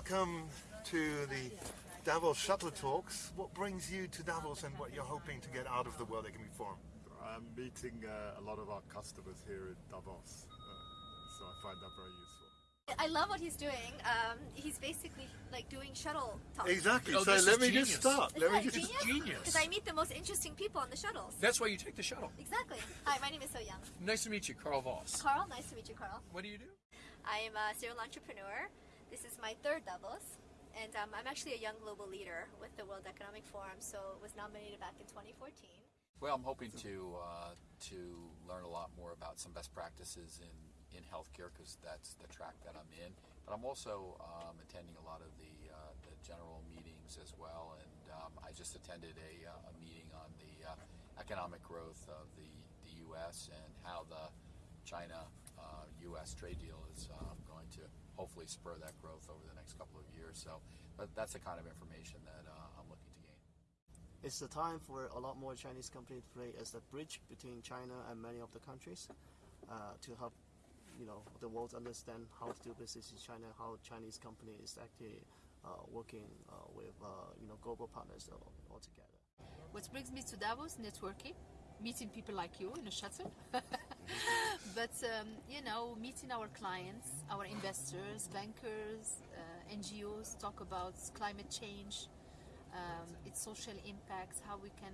welcome to the Davos Shuttle Talks. What brings you to Davos and what you're hoping to get out of the World Economic Forum? I'm meeting uh, a lot of our customers here in Davos, uh, so I find that very useful. I love what he's doing. Um, he's basically like doing shuttle talks. Exactly. Oh, so let me genius. just start. Isn't Let me just genius? genius. Because I meet the most interesting people on the shuttles. That's why you take the shuttle. Exactly. Hi, my name is So Young. Nice to meet you, Carl Voss. Carl, nice to meet you, Carl. What do you do? I am a serial entrepreneur. This is my third Davos. And um, I'm actually a young global leader with the World Economic Forum, so was nominated back in 2014. Well, I'm hoping to uh, to learn a lot more about some best practices in, in healthcare because that's the track that I'm in. But I'm also um, attending a lot of the uh, the general meetings as well, and um, I just attended a, uh, a meeting on the uh, economic growth of the, the U.S. and how the China-U.S. trade deal is um, going to hopefully spur that growth over the next couple of years. So, but that's the kind of information that uh, I'm looking to gain. It's the time for a lot more Chinese companies to play as the bridge between China and many of the countries uh, to help you know the world understand how to do business in China, how Chinese company is actually uh, working uh, with uh, you know global partners all, all together. What brings me to Davos? Networking, meeting people like you in a shuttle. but um, you know, meeting our clients, our investors, bankers, uh, NGOs, talk about climate change, um, its social impacts, how we can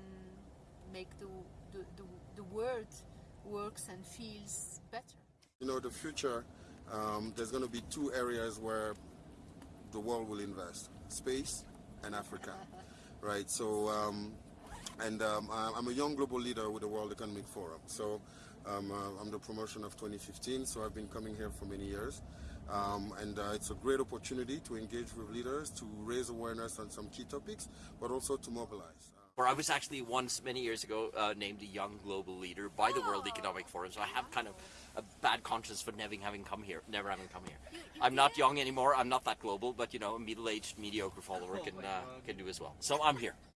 make the, the, the, the world works and feels better. You know, the future, um, there's going to be two areas where the world will invest space and Africa. right? So, um, and um, I- I'm a young global leader with the World Economic Forum. So, um, uh, I'm the promotion of 2015, so I've been coming here for many years. Um, and uh, it's a great opportunity to engage with leaders, to raise awareness on some key topics, but also to mobilize. Where I was actually once many years ago uh, named a young global leader by the World Economic Forum, so I have kind of a bad conscience for never having come here. Never having come here. I'm not young anymore. I'm not that global, but you know, a middle-aged mediocre follower can uh, can do as well. So I'm here.